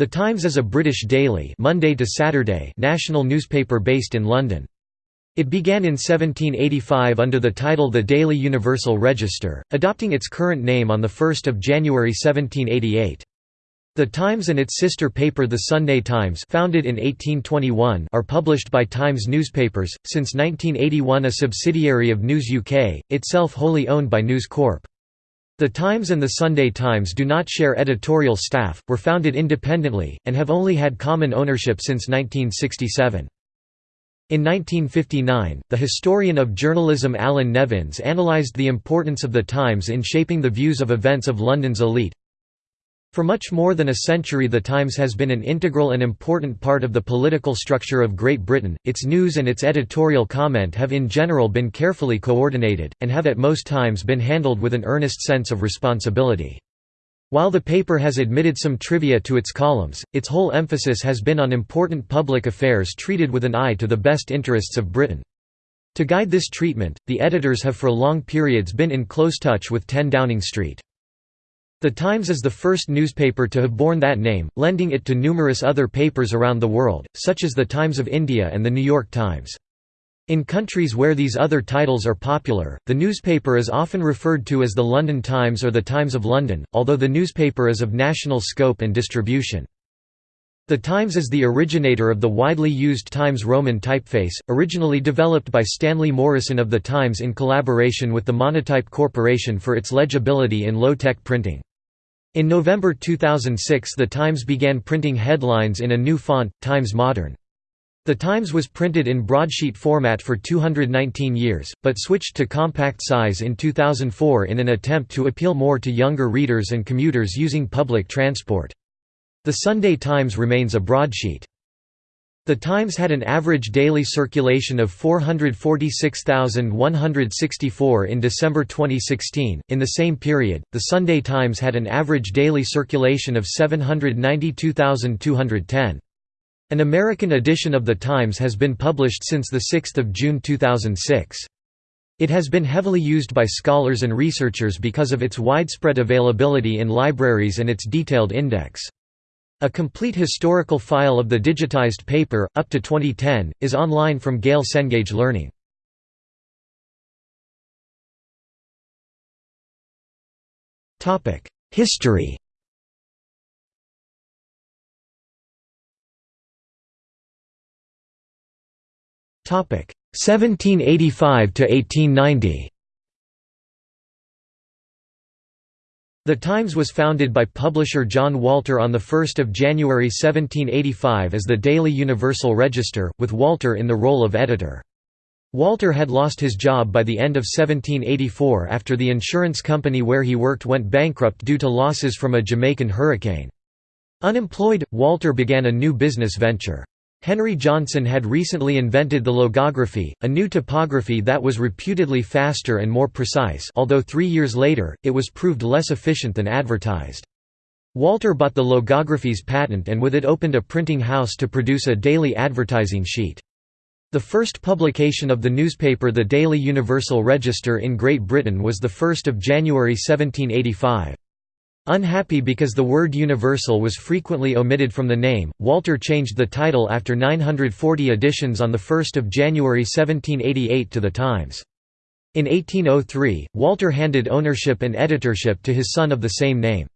The Times is a British daily Monday to Saturday national newspaper based in London. It began in 1785 under the title The Daily Universal Register, adopting its current name on 1 January 1788. The Times and its sister paper The Sunday Times founded in 1821 are published by Times Newspapers, since 1981 a subsidiary of News UK, itself wholly owned by News Corp. The Times and the Sunday Times do not share editorial staff, were founded independently, and have only had common ownership since 1967. In 1959, the historian of journalism Allan Nevins analysed the importance of the Times in shaping the views of events of London's elite. For much more than a century the Times has been an integral and important part of the political structure of Great Britain, its news and its editorial comment have in general been carefully coordinated, and have at most times been handled with an earnest sense of responsibility. While the paper has admitted some trivia to its columns, its whole emphasis has been on important public affairs treated with an eye to the best interests of Britain. To guide this treatment, the editors have for long periods been in close touch with 10 Downing Street. The Times is the first newspaper to have borne that name, lending it to numerous other papers around the world, such as the Times of India and the New York Times. In countries where these other titles are popular, the newspaper is often referred to as the London Times or the Times of London, although the newspaper is of national scope and distribution. The Times is the originator of the widely used Times Roman typeface, originally developed by Stanley Morison of the Times in collaboration with the Monotype Corporation for its legibility in low-tech printing. In November 2006 The Times began printing headlines in a new font, Times Modern. The Times was printed in broadsheet format for 219 years, but switched to compact size in 2004 in an attempt to appeal more to younger readers and commuters using public transport. The Sunday Times remains a broadsheet. The Times had an average daily circulation of 446,164 in December 2016. In the same period, the Sunday Times had an average daily circulation of 792,210. An American edition of The Times has been published since 6 June 2006. It has been heavily used by scholars and researchers because of its widespread availability in libraries and its detailed index. A complete historical file of the digitized paper, up to 2010, is online from Gale Cengage Learning. History Topic 1785 to 1890. The Times was founded by publisher John Walter on 1 January 1785 as the Daily Universal Register, with Walter in the role of editor. Walter had lost his job by the end of 1784 after the insurance company where he worked went bankrupt due to losses from a Jamaican hurricane. Unemployed, Walter began a new business venture. Henry Johnson had recently invented the logography, a new typography that was reputedly faster and more precise although three years later, it was proved less efficient than advertised. Walter bought the logography's patent and with it opened a printing house to produce a daily advertising sheet. The first publication of the newspaper The Daily Universal Register in Great Britain was 1 January 1785. Unhappy because the word universal was frequently omitted from the name, Walter changed the title after 940 editions on 1 January 1788 to The Times. In 1803, Walter handed ownership and editorship to his son of the same name.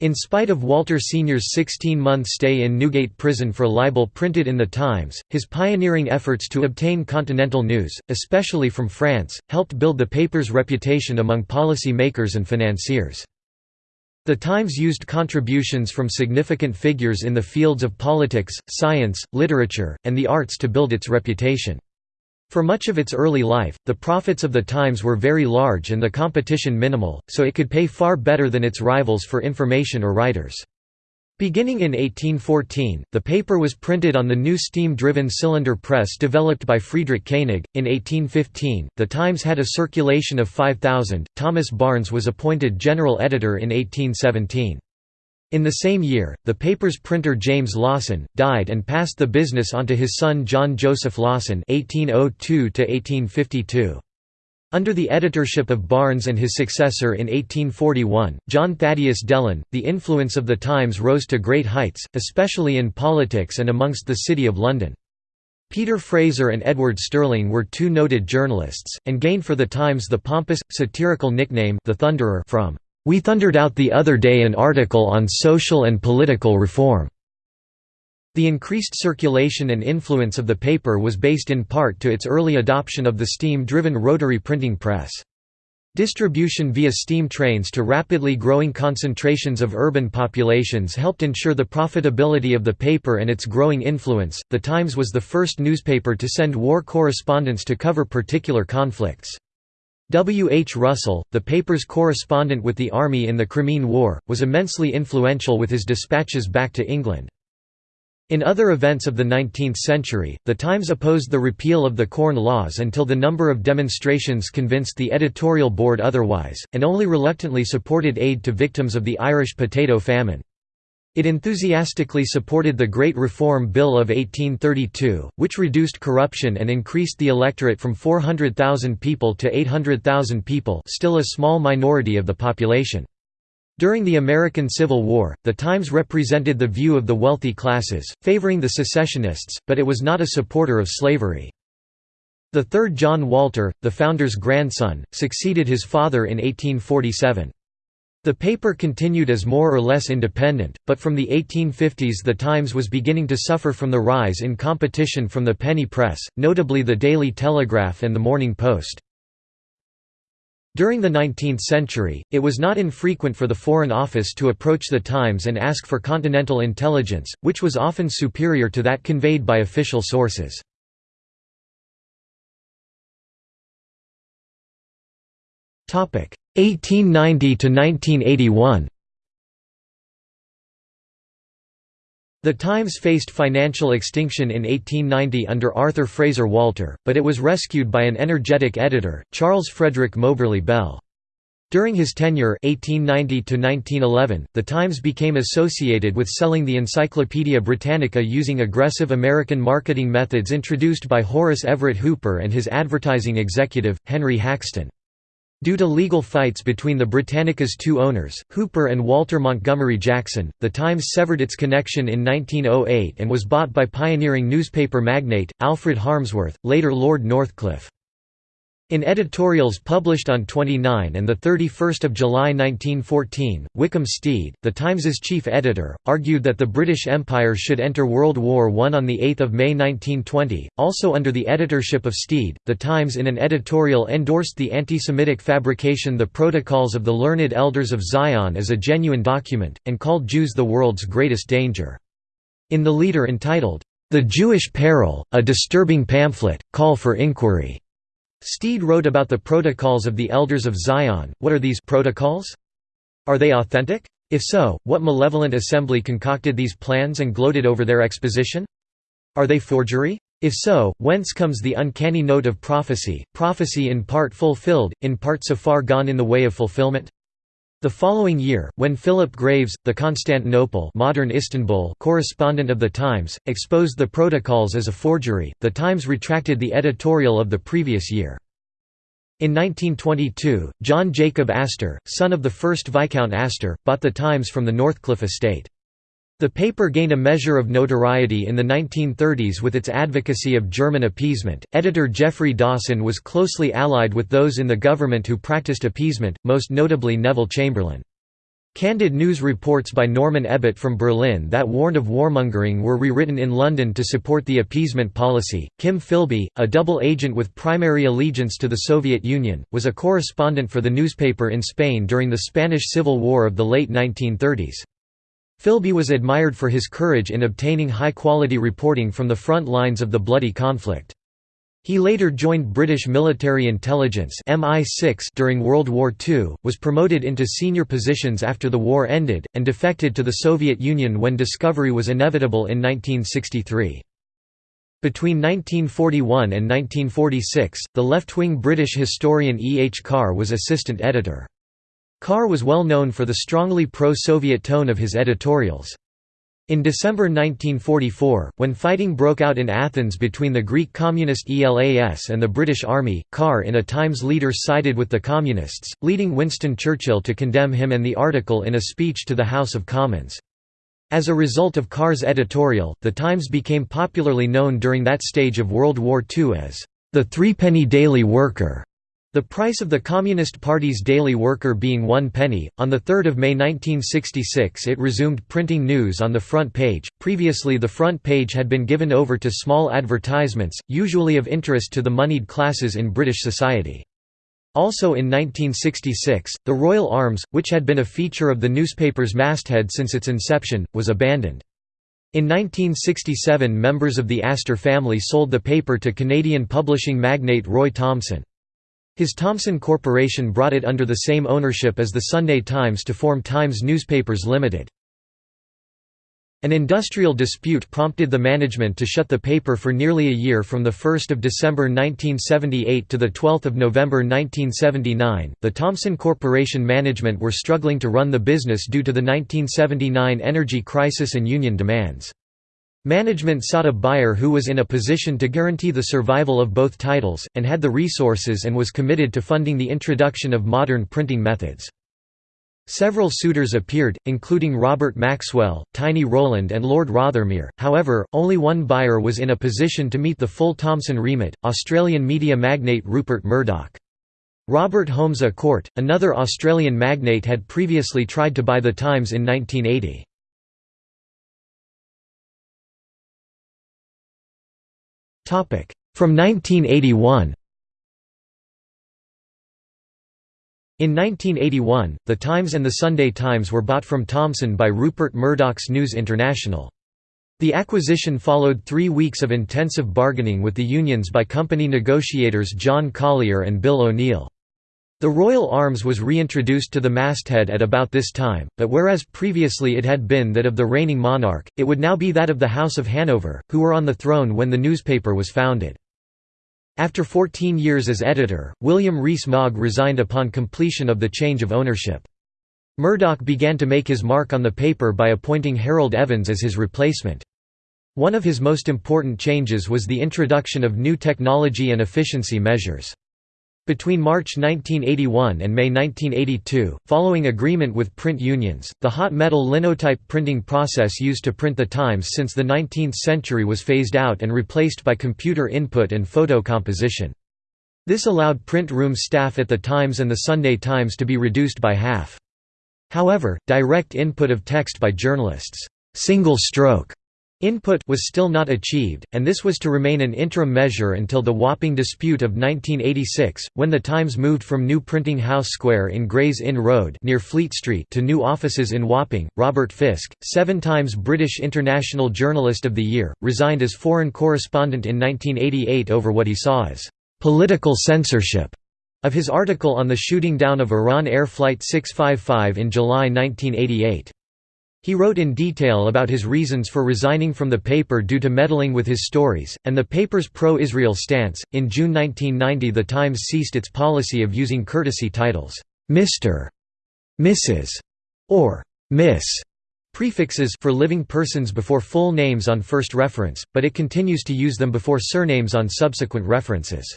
In spite of Walter Sr.'s 16-month stay in Newgate Prison for libel printed in The Times, his pioneering efforts to obtain continental news, especially from France, helped build the paper's reputation among policy makers and financiers. The Times used contributions from significant figures in the fields of politics, science, literature, and the arts to build its reputation. For much of its early life, the profits of the Times were very large and the competition minimal, so it could pay far better than its rivals for information or writers. Beginning in 1814, the paper was printed on the new steam-driven cylinder press developed by Friedrich Koenig. In 1815, the Times had a circulation of 5,000. Thomas Barnes was appointed general editor in 1817. In the same year, the paper's printer James Lawson died and passed the business on to his son John Joseph Lawson (1802 1852). Under the editorship of Barnes and his successor in 1841, John Thaddeus Delane, the influence of the Times rose to great heights, especially in politics and amongst the City of London. Peter Fraser and Edward Sterling were two noted journalists, and gained for the Times the pompous, satirical nickname the Thunderer from "'We thundered out the other day an article on social and political reform' The increased circulation and influence of the paper was based in part to its early adoption of the steam-driven rotary printing press. Distribution via steam trains to rapidly growing concentrations of urban populations helped ensure the profitability of the paper and its growing influence. The Times was the first newspaper to send war correspondents to cover particular conflicts. W. H. Russell, the paper's correspondent with the Army in the Crimean War, was immensely influential with his dispatches back to England. In other events of the 19th century, the Times opposed the repeal of the Corn Laws until the number of demonstrations convinced the editorial board otherwise, and only reluctantly supported aid to victims of the Irish potato famine. It enthusiastically supported the Great Reform Bill of 1832, which reduced corruption and increased the electorate from 400,000 people to 800,000 people still a small minority of the population. During the American Civil War, the Times represented the view of the wealthy classes, favoring the secessionists, but it was not a supporter of slavery. The third John Walter, the founder's grandson, succeeded his father in 1847. The paper continued as more or less independent, but from the 1850s the Times was beginning to suffer from the rise in competition from the penny press, notably the Daily Telegraph and the Morning Post. During the 19th century, it was not infrequent for the Foreign Office to approach the Times and ask for continental intelligence, which was often superior to that conveyed by official sources. Topic 1890 to 1981. The Times faced financial extinction in 1890 under Arthur Fraser Walter, but it was rescued by an energetic editor, Charles Frederick Moberly Bell. During his tenure 1890 the Times became associated with selling the Encyclopaedia Britannica using aggressive American marketing methods introduced by Horace Everett Hooper and his advertising executive, Henry Haxton. Due to legal fights between the Britannica's two owners, Hooper and Walter Montgomery Jackson, the Times severed its connection in 1908 and was bought by pioneering newspaper magnate, Alfred Harmsworth, later Lord Northcliffe. In editorials published on 29 and 31 July 1914, Wickham Steed, the Times's chief editor, argued that the British Empire should enter World War I on 8 May 1920. Also under the editorship of Steed, the Times in an editorial endorsed the anti-Semitic fabrication The Protocols of the Learned Elders of Zion as a genuine document, and called Jews the world's greatest danger. In the leader entitled, The Jewish Peril, a disturbing pamphlet, call for inquiry. Steed wrote about the protocols of the Elders of Zion. What are these protocols? Are they authentic? If so, what malevolent assembly concocted these plans and gloated over their exposition? Are they forgery? If so, whence comes the uncanny note of prophecy, prophecy in part fulfilled, in part so far gone in the way of fulfillment? The following year, when Philip Graves, the Constantinople modern Istanbul correspondent of The Times, exposed the protocols as a forgery, The Times retracted the editorial of the previous year. In 1922, John Jacob Astor, son of the first Viscount Astor, bought The Times from the Northcliffe estate. The paper gained a measure of notoriety in the 1930s with its advocacy of German appeasement. Editor Geoffrey Dawson was closely allied with those in the government who practiced appeasement, most notably Neville Chamberlain. Candid news reports by Norman Ebbutt from Berlin that warned of warmongering were rewritten in London to support the appeasement policy. Kim Philby, a double agent with primary allegiance to the Soviet Union, was a correspondent for the newspaper in Spain during the Spanish Civil War of the late 1930s. Philby was admired for his courage in obtaining high-quality reporting from the front lines of the bloody conflict. He later joined British Military Intelligence MI6 during World War II, was promoted into senior positions after the war ended, and defected to the Soviet Union when discovery was inevitable in 1963. Between 1941 and 1946, the left-wing British historian E. H. Carr was assistant editor. Carr was well known for the strongly pro-Soviet tone of his editorials. In December 1944, when fighting broke out in Athens between the Greek communist ELAS and the British Army, Carr in a Times leader sided with the Communists, leading Winston Churchill to condemn him and the article in a speech to the House of Commons. As a result of Carr's editorial, the Times became popularly known during that stage of World War II as the Threepenny Daily Worker. The price of the Communist Party's daily worker being one penny, on 3 May 1966 it resumed printing news on the front page. Previously the front page had been given over to small advertisements, usually of interest to the moneyed classes in British society. Also in 1966, the Royal Arms, which had been a feature of the newspaper's masthead since its inception, was abandoned. In 1967 members of the Astor family sold the paper to Canadian publishing magnate Roy Thomson. His Thomson Corporation brought it under the same ownership as the Sunday Times to form Times Newspapers Limited. An industrial dispute prompted the management to shut the paper for nearly a year from 1 December 1978 to 12 November 1979. The Thomson Corporation management were struggling to run the business due to the 1979 energy crisis and union demands. Management sought a buyer who was in a position to guarantee the survival of both titles, and had the resources and was committed to funding the introduction of modern printing methods. Several suitors appeared, including Robert Maxwell, Tiny Rowland and Lord Rothermere, however, only one buyer was in a position to meet the full Thomson remit, Australian media magnate Rupert Murdoch. Robert Holmes à Court, another Australian magnate had previously tried to buy The Times in 1980. From 1981 In 1981, The Times and The Sunday Times were bought from Thomson by Rupert Murdoch's News International. The acquisition followed three weeks of intensive bargaining with the unions by company negotiators John Collier and Bill O'Neill. The Royal Arms was reintroduced to the masthead at about this time, but whereas previously it had been that of the reigning monarch, it would now be that of the House of Hanover, who were on the throne when the newspaper was founded. After 14 years as editor, William Rees-Mogg resigned upon completion of the change of ownership. Murdoch began to make his mark on the paper by appointing Harold Evans as his replacement. One of his most important changes was the introduction of new technology and efficiency measures. Between March 1981 and May 1982, following agreement with print unions, the hot metal linotype printing process used to print the Times since the 19th century was phased out and replaced by computer input and photo composition. This allowed print room staff at the Times and the Sunday Times to be reduced by half. However, direct input of text by journalists, single stroke Input was still not achieved, and this was to remain an interim measure until the Wapping dispute of 1986, when the Times moved from new printing house square in Gray's Inn Road near Fleet Street to new offices in Wapping. Robert Fisk, seven times British International Journalist of the Year, resigned as foreign correspondent in 1988 over what he saw as political censorship of his article on the shooting down of Iran Air Flight 655 in July 1988. He wrote in detail about his reasons for resigning from the paper due to meddling with his stories, and the paper's pro Israel stance. In June 1990, The Times ceased its policy of using courtesy titles, Mr., Mrs., or Miss prefixes for living persons before full names on first reference, but it continues to use them before surnames on subsequent references.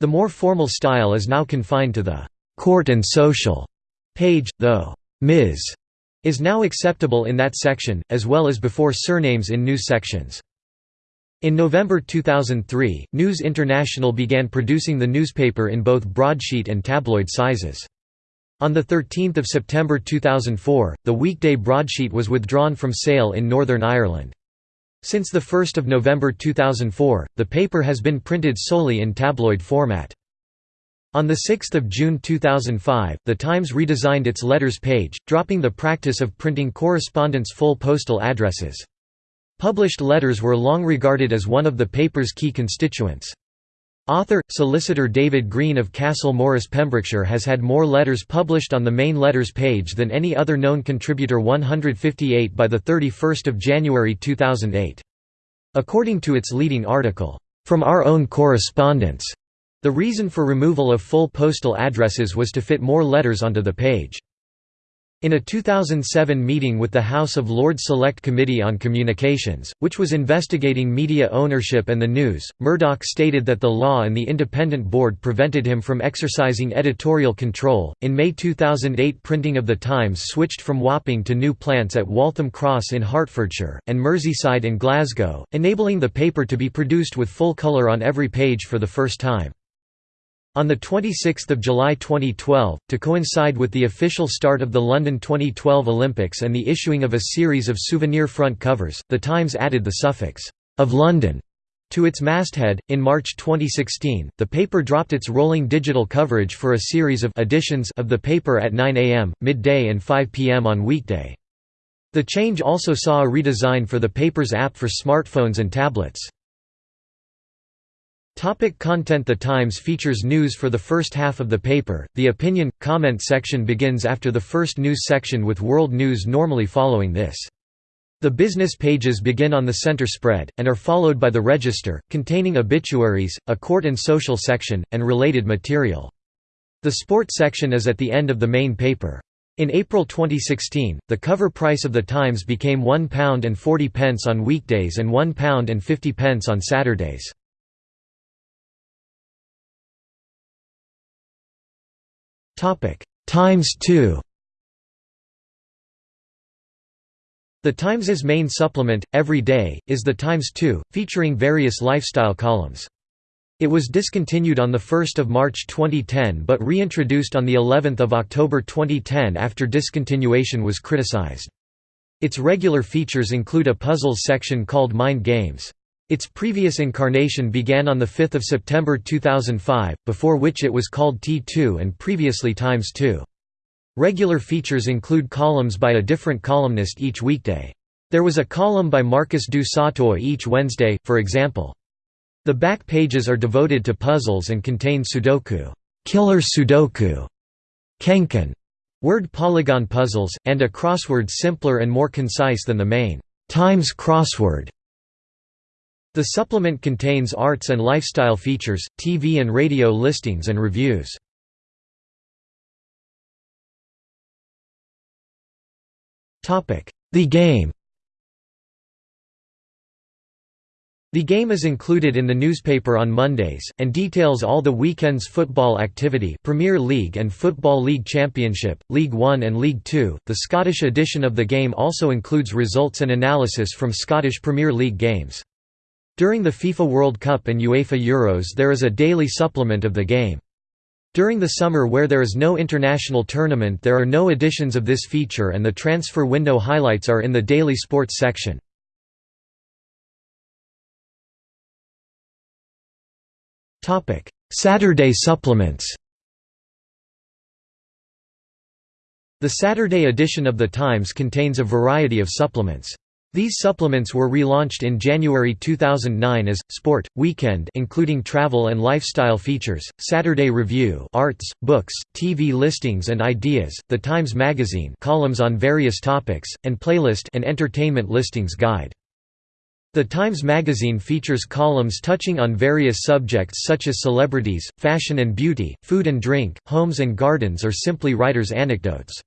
The more formal style is now confined to the court and social page, though Ms is now acceptable in that section, as well as before surnames in news sections. In November 2003, News International began producing the newspaper in both broadsheet and tabloid sizes. On 13 September 2004, the weekday broadsheet was withdrawn from sale in Northern Ireland. Since 1 November 2004, the paper has been printed solely in tabloid format. On 6 June 2005, The Times redesigned its letters page, dropping the practice of printing correspondents' full postal addresses. Published letters were long regarded as one of the paper's key constituents. Author, solicitor David Green of Castle Morris Pembrokeshire has had more letters published on the main letters page than any other known contributor 158 by 31 January 2008. According to its leading article, "'From Our Own Correspondence' The reason for removal of full postal addresses was to fit more letters onto the page. In a 2007 meeting with the House of Lords Select Committee on Communications, which was investigating media ownership and the news, Murdoch stated that the law and the independent board prevented him from exercising editorial control. In May 2008, printing of The Times switched from Wapping to new plants at Waltham Cross in Hertfordshire, and Merseyside in Glasgow, enabling the paper to be produced with full colour on every page for the first time. On 26 July 2012, to coincide with the official start of the London 2012 Olympics and the issuing of a series of souvenir front covers, The Times added the suffix, of London, to its masthead. In March 2016, the paper dropped its rolling digital coverage for a series of editions of the paper at 9 am, midday, and 5 pm on weekday. The change also saw a redesign for the paper's app for smartphones and tablets. Topic content The Times features news for the first half of the paper. The opinion comment section begins after the first news section with world news normally following this. The business pages begin on the center spread, and are followed by the register, containing obituaries, a court and social section, and related material. The sport section is at the end of the main paper. In April 2016, the cover price of The Times became one pound and forty pence on weekdays and one pound and fifty pence on Saturdays. Times 2 The Times's main supplement, Every Day, is The Times 2, featuring various lifestyle columns. It was discontinued on 1 March 2010 but reintroduced on of October 2010 after discontinuation was criticized. Its regular features include a puzzles section called Mind Games. Its previous incarnation began on 5 September 2005, before which it was called T2 and previously Times 2. Regular features include columns by a different columnist each weekday. There was a column by Marcus du Sautoy each Wednesday, for example. The back pages are devoted to puzzles and contain Sudoku, killer Sudoku, KenKen, word polygon puzzles, and a crossword simpler and more concise than the main Times crossword. The supplement contains arts and lifestyle features, TV and radio listings and reviews. The Game The game is included in the newspaper on Mondays, and details all the weekend's football activity Premier League and Football League Championship, League One and League Two. The Scottish edition of the game also includes results and analysis from Scottish Premier League games. During the FIFA World Cup and UEFA Euros there is a daily supplement of the game. During the summer where there is no international tournament there are no editions of this feature and the transfer window highlights are in the daily sports section. Saturday supplements The Saturday edition of The Times contains a variety of supplements. These supplements were relaunched in January 2009 as Sport Weekend, including travel and lifestyle features, Saturday Review, arts, books, TV listings and ideas, The Times Magazine, columns on various topics, and Playlist, and entertainment listings guide. The Times Magazine features columns touching on various subjects such as celebrities, fashion and beauty, food and drink, homes and gardens or simply writers' anecdotes.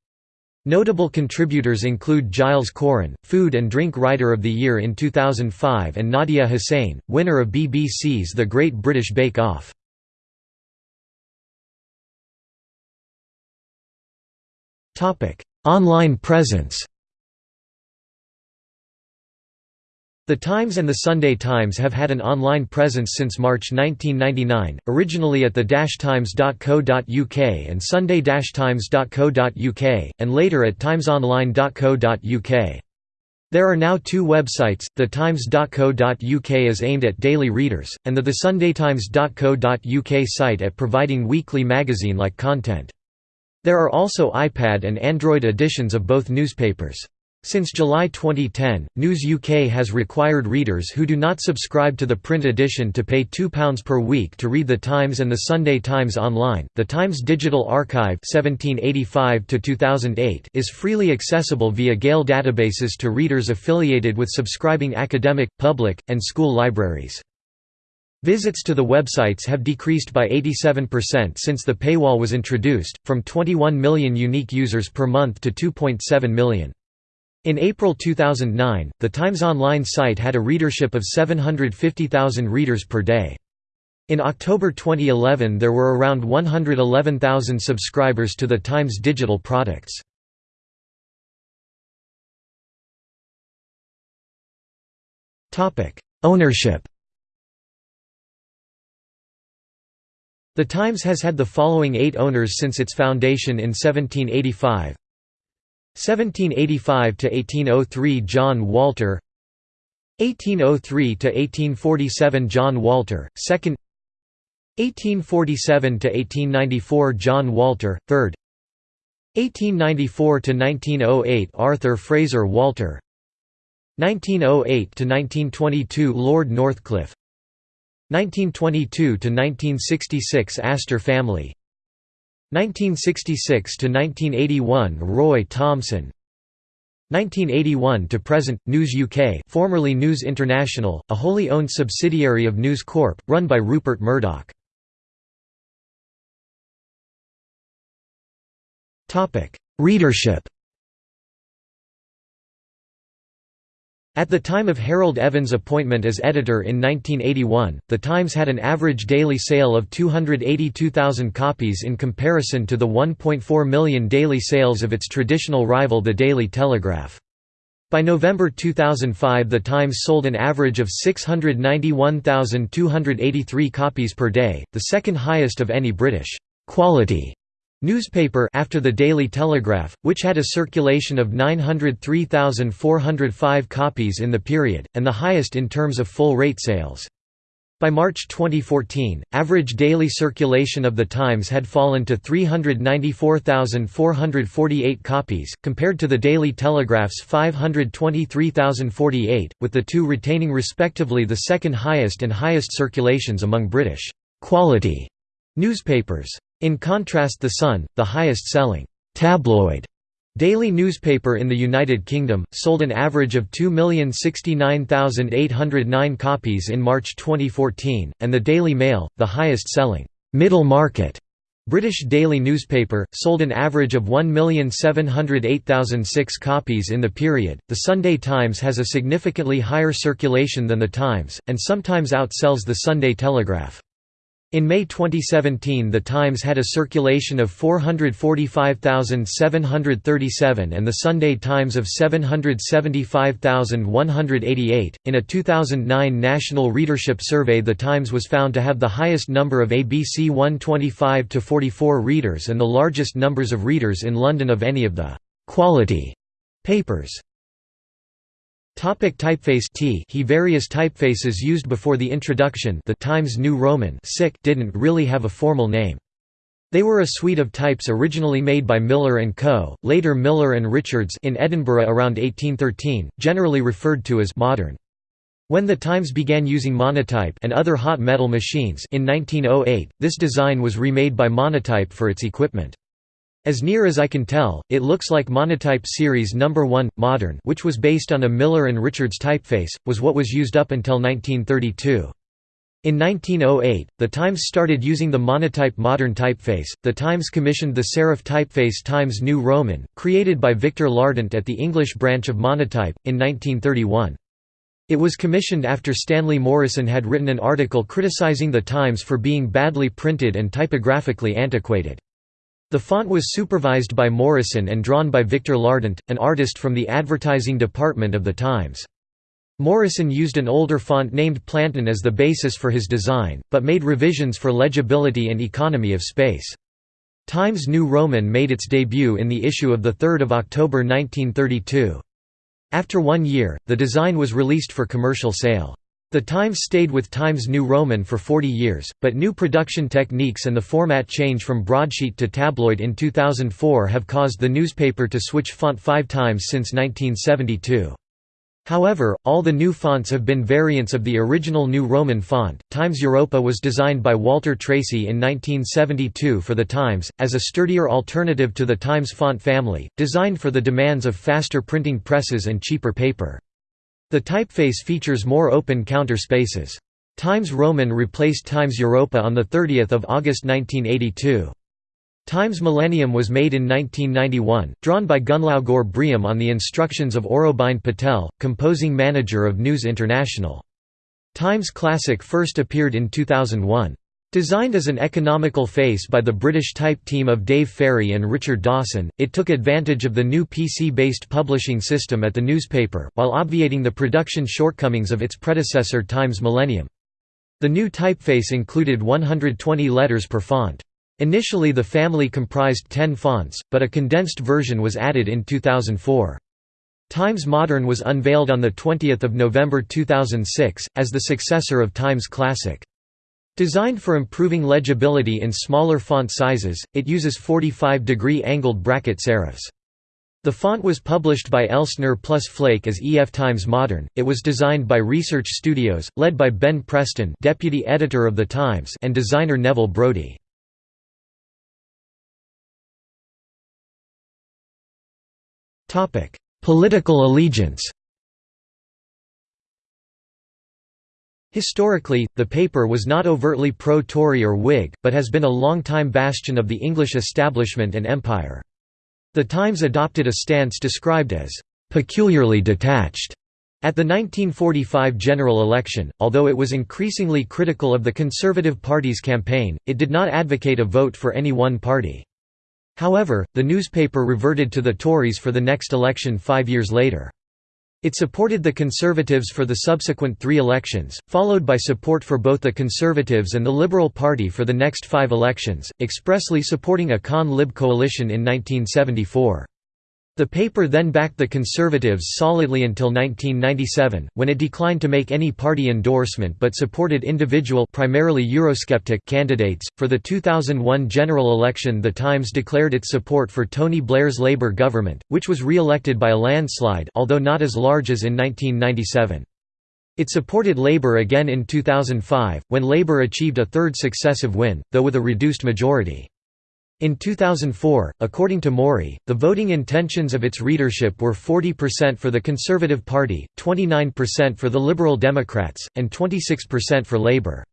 Notable contributors include Giles Coren, Food and Drink Writer of the Year in 2005 and Nadiya Hussain, winner of BBC's The Great British Bake Off. Online presence The Times and the Sunday Times have had an online presence since March 1999, originally at the times.co.uk and sunday-times.co.uk, and later at timesonline.co.uk. There are now two websites, the times.co.uk is aimed at daily readers, and the thesundaytimes.co.uk site at providing weekly magazine-like content. There are also iPad and Android editions of both newspapers. Since July 2010, News UK has required readers who do not subscribe to the print edition to pay £2 per week to read The Times and The Sunday Times online. The Times Digital Archive (1785–2008) is freely accessible via Gale databases to readers affiliated with subscribing academic, public, and school libraries. Visits to the websites have decreased by 87% since the paywall was introduced, from 21 million unique users per month to 2.7 million. In April 2009, the Times Online site had a readership of 750,000 readers per day. In October 2011 there were around 111,000 subscribers to the Times digital products. Ownership The Times has had the following eight owners since its foundation in 1785 1785–1803 John Walter 1803–1847 John Walter, 2nd 1847–1894 John Walter, 3rd 1894–1908 Arthur Fraser Walter 1908–1922 Lord Northcliffe 1922–1966 Astor family 1966–1981 Roy Thomson 1981 to present, News UK formerly News International, a wholly owned subsidiary of News Corp, run by Rupert Murdoch. Topic Readership At the time of Harold Evans' appointment as editor in 1981, The Times had an average daily sale of 282,000 copies in comparison to the 1.4 million daily sales of its traditional rival The Daily Telegraph. By November 2005 The Times sold an average of 691,283 copies per day, the second highest of any British «quality» Newspaper after the Daily Telegraph, which had a circulation of 903,405 copies in the period, and the highest in terms of full-rate sales. By March 2014, average daily circulation of The Times had fallen to 394,448 copies, compared to the Daily Telegraph's 523,048, with the two retaining respectively the second highest and highest circulations among British «quality» newspapers. In contrast The Sun, the highest-selling «tabloid» daily newspaper in the United Kingdom, sold an average of 2,069,809 copies in March 2014, and the Daily Mail, the highest-selling «middle market» British daily newspaper, sold an average of 1,708,006 copies in the period. The Sunday Times has a significantly higher circulation than The Times, and sometimes outsells the Sunday Telegraph. In May 2017 The Times had a circulation of 445,737 and the Sunday Times of 775,188. In a 2009 National Readership Survey The Times was found to have the highest number of ABC 125 to 44 readers and the largest numbers of readers in London of any of the «quality» papers. Topic typeface T he Various typefaces used before the introduction the Times New Roman didn't really have a formal name. They were a suite of types originally made by Miller & Co., later Miller & Richards in Edinburgh around 1813, generally referred to as «modern». When the Times began using Monotype and other hot metal machines in 1908, this design was remade by Monotype for its equipment. As near as I can tell, it looks like Monotype Series No. 1, Modern which was based on a Miller & Richards typeface, was what was used up until 1932. In 1908, The Times started using the Monotype Modern typeface. The Times commissioned the serif typeface Times New Roman, created by Victor Lardent at the English branch of Monotype, in 1931. It was commissioned after Stanley Morison had written an article criticizing the Times for being badly printed and typographically antiquated. The font was supervised by Morison and drawn by Victor Lardent, an artist from the advertising department of The Times. Morison used an older font named Plantin as the basis for his design, but made revisions for legibility and economy of space. Times New Roman made its debut in the issue of 3 October 1932. After one year, the design was released for commercial sale. The Times stayed with Times New Roman for 40 years, but new production techniques and the format change from broadsheet to tabloid in 2004 have caused the newspaper to switch font five times since 1972. However, all the new fonts have been variants of the original New Roman font. Times Europa was designed by Walter Tracy in 1972 for the Times, as a sturdier alternative to the Times font family, designed for the demands of faster printing presses and cheaper paper. The typeface features more open counter spaces. Times Roman replaced Times Europa on 30 August 1982. Times Millennium was made in 1991, drawn by Gunnlaugur Briem on the instructions of Aurobind Patel, composing manager of News International. Times Classic first appeared in 2001. Designed as an economical face by the British type team of Dave Farey and Richard Dawson, it took advantage of the new PC-based publishing system at the newspaper, while obviating the production shortcomings of its predecessor Times Millennium. The new typeface included 120 letters per font. Initially the family comprised 10 fonts, but a condensed version was added in 2004. Times Modern was unveiled on 20 November 2006, as the successor of Times Classic. Designed for improving legibility in smaller font sizes, it uses 45-degree angled bracket serifs. The font was published by Elsner plus Flake as EF Times Modern. It was designed by Research Studios, led by Ben Preston, deputy editor of The Times, and designer Neville Brody. Topic: Political allegiance. Historically, the paper was not overtly pro-Tory or Whig, but has been a long-time bastion of the English establishment and empire. The Times adopted a stance described as «peculiarly detached» at the 1945 general election, although it was increasingly critical of the Conservative Party's campaign, it did not advocate a vote for any one party. However, the newspaper reverted to the Tories for the next election five years later. It supported the Conservatives for the subsequent three elections, followed by support for both the Conservatives and the Liberal Party for the next five elections, expressly supporting a Con-Lib coalition in 1974. The paper then backed the Conservatives solidly until 1997, when it declined to make any party endorsement but supported individual primarily Eurosceptic candidates. For the 2001 general election The Times declared its support for Tony Blair's Labour government, which was re-elected by a landslide although not as large as in 1997. It supported Labour again in 2005, when Labour achieved a third successive win, though with a reduced majority. In 2004, according to Mori, the voting intentions of its readership were 40% for the Conservative Party, 29% for the Liberal Democrats, and 26% for Labour.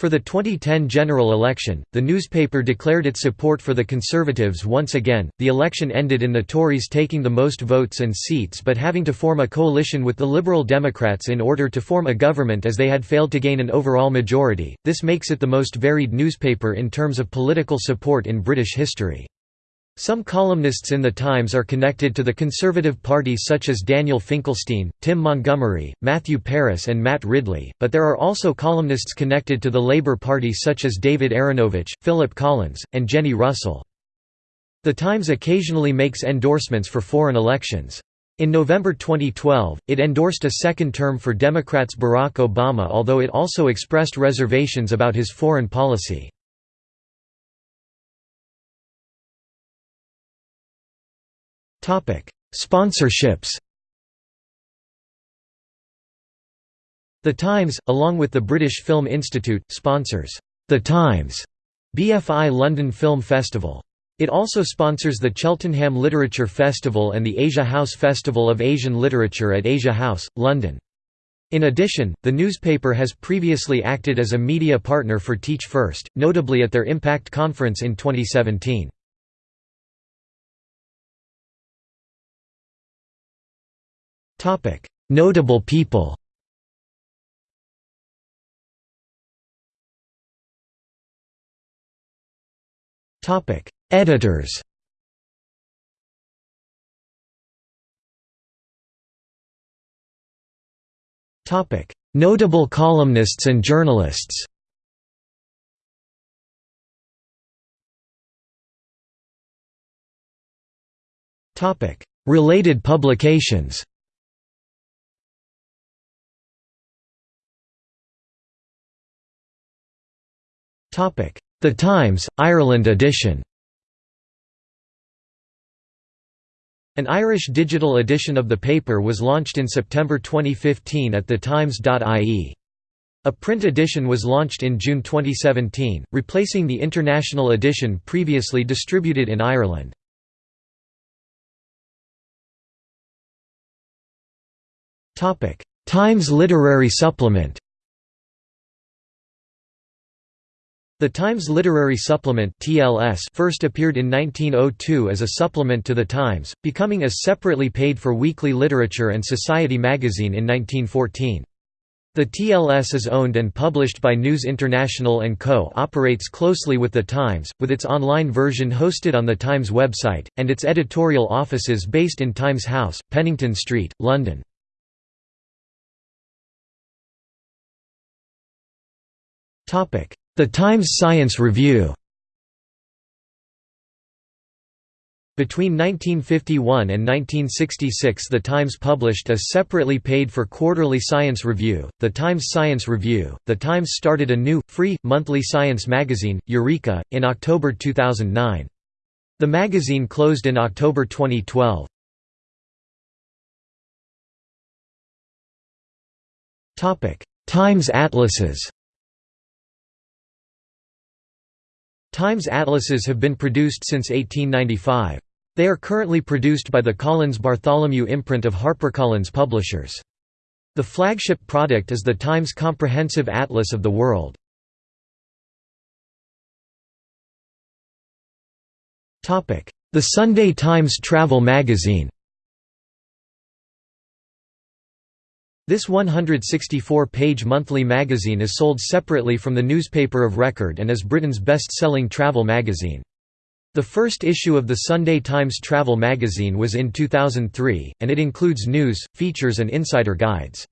For the 2010 general election, the newspaper declared its support for the Conservatives once again. The election ended in the Tories taking the most votes and seats but having to form a coalition with the Liberal Democrats in order to form a government as they had failed to gain an overall majority. This makes it the most varied newspaper in terms of political support in British history. Some columnists in The Times are connected to the Conservative Party such as Daniel Finkelstein, Tim Montgomerie, Matthew Parris and Matt Ridley, but there are also columnists connected to the Labour Party such as David Aaronovitch, Philip Collins, and Jenny Russell. The Times occasionally makes endorsements for foreign elections. In November 2012, it endorsed a second term for Democrats Barack Obama although it also expressed reservations about his foreign policy. Sponsorships The Times, along with the British Film Institute, sponsors The Times BFI London Film Festival. It also sponsors the Cheltenham Literature Festival and the Asia House Festival of Asian Literature at Asia House, London. In addition, the newspaper has previously acted as a media partner for Teach First, notably at their Impact Conference in 2017. Topic: Notable people. Topic: Editors. Topic: Notable columnists and journalists. Topic: Related publications. The Times, Ireland edition An Irish digital edition of the paper was launched in September 2015 at thetimes.ie. A print edition was launched in June 2017, replacing the international edition previously distributed in Ireland. Times Literary Supplement The Times Literary Supplement (TLS) first appeared in 1902 as a supplement to The Times, becoming a separately paid-for weekly literature and society magazine in 1914. The TLS is owned and published by News International & Co. operates closely with The Times, with its online version hosted on The Times website, and its editorial offices based in Times House, Pennington Street, London. The Times Science Review Between 1951 and 1966 The Times published a separately paid-for quarterly science review, The Times Science Review. The Times started a new, free, monthly science magazine, Eureka, in October 2009. The magazine closed in October 2012. Times Atlases Times atlases have been produced since 1895. They are currently produced by the Collins Bartholomew imprint of HarperCollins Publishers. The flagship product is the Times Comprehensive Atlas of the World. The Sunday Times Travel Magazine This 164-page monthly magazine is sold separately from the newspaper of record and is Britain's best-selling travel magazine. The first issue of the Sunday Times Travel magazine was in 2003, and it includes news, features and insider guides.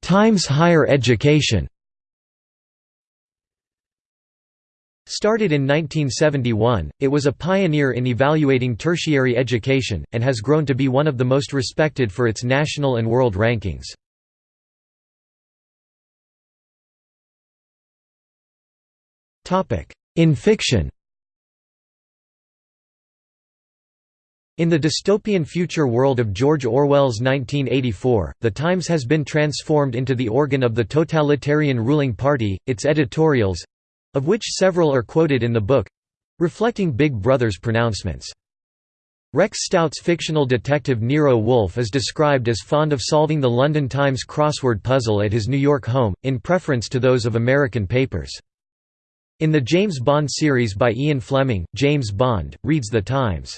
Times Higher Education Started in 1971, it was a pioneer in evaluating tertiary education, and has grown to be one of the most respected for its national and world rankings. In fiction In the dystopian future world of George Orwell's 1984, The Times has been transformed into the organ of the totalitarian ruling party, its editorials—of which several are quoted in the book—reflecting Big Brother's pronouncements. Rex Stout's fictional detective Nero Wolfe is described as fond of solving the London Times crossword puzzle at his New York home, in preference to those of American papers. In the James Bond series by Ian Fleming, James Bond, reads The Times.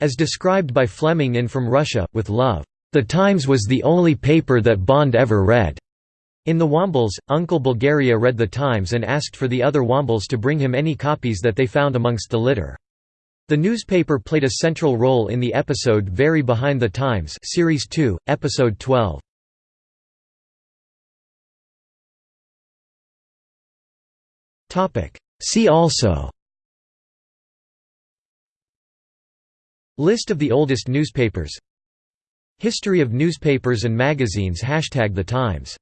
As described by Fleming in From Russia, with Love, "...The Times was the only paper that Bond ever read." In The Wombles, Uncle Bulgaria read The Times and asked for the other Wombles to bring him any copies that they found amongst the litter. The newspaper played a central role in the episode Very Behind the Times Series 2, Episode 12. See also. List of the oldest newspapers. History of newspapers and magazines. Hashtag The Times